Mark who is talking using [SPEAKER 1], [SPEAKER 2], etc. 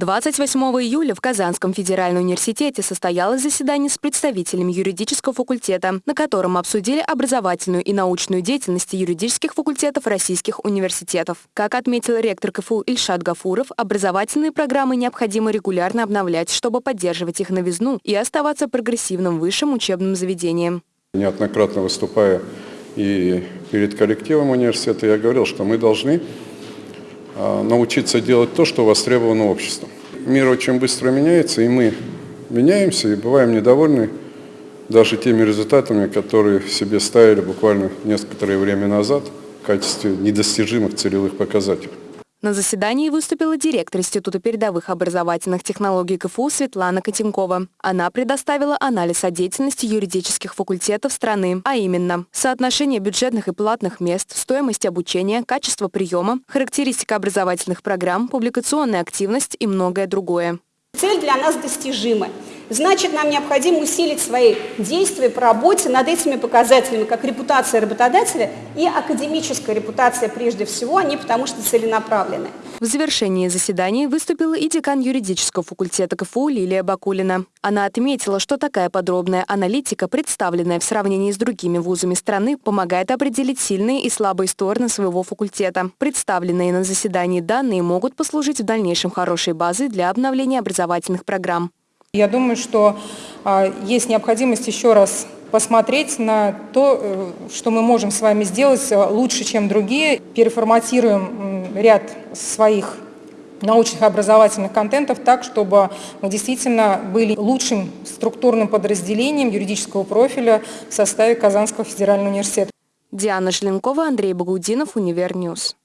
[SPEAKER 1] 28 июля в Казанском федеральном университете состоялось заседание с представителями юридического факультета, на котором обсудили образовательную и научную деятельность юридических факультетов российских университетов. Как отметил ректор КФУ Ильшат Гафуров, образовательные программы необходимо регулярно обновлять, чтобы поддерживать их новизну и оставаться прогрессивным высшим учебным заведением.
[SPEAKER 2] Неоднократно выступая и перед коллективом университета, я говорил, что мы должны научиться делать то, что востребовано обществом. Мир очень быстро меняется, и мы меняемся и бываем недовольны даже теми результатами, которые себе ставили буквально некоторое время назад в качестве недостижимых целевых показателей.
[SPEAKER 1] На заседании выступила директор Института передовых образовательных технологий КФУ Светлана Котенкова. Она предоставила анализ о деятельности юридических факультетов страны, а именно соотношение бюджетных и платных мест, стоимость обучения, качество приема, характеристика образовательных программ, публикационная активность и многое другое.
[SPEAKER 3] Цель для нас достижима. Значит, нам необходимо усилить свои действия по работе над этими показателями, как репутация работодателя и академическая репутация прежде всего, они потому что целенаправлены.
[SPEAKER 1] В завершении заседания выступила и декан юридического факультета КФУ Лилия Бакулина. Она отметила, что такая подробная аналитика, представленная в сравнении с другими вузами страны, помогает определить сильные и слабые стороны своего факультета. Представленные на заседании данные могут послужить в дальнейшем хорошей базой для обновления образовательных программ.
[SPEAKER 4] Я думаю, что а, есть необходимость еще раз посмотреть на то, э, что мы можем с вами сделать э, лучше, чем другие. Переформатируем ряд своих научных образовательных контентов так, чтобы мы действительно были лучшим структурным подразделением юридического профиля в составе Казанского федерального университета.
[SPEAKER 1] Диана Шленкова, Андрей Багудинов, Univer News.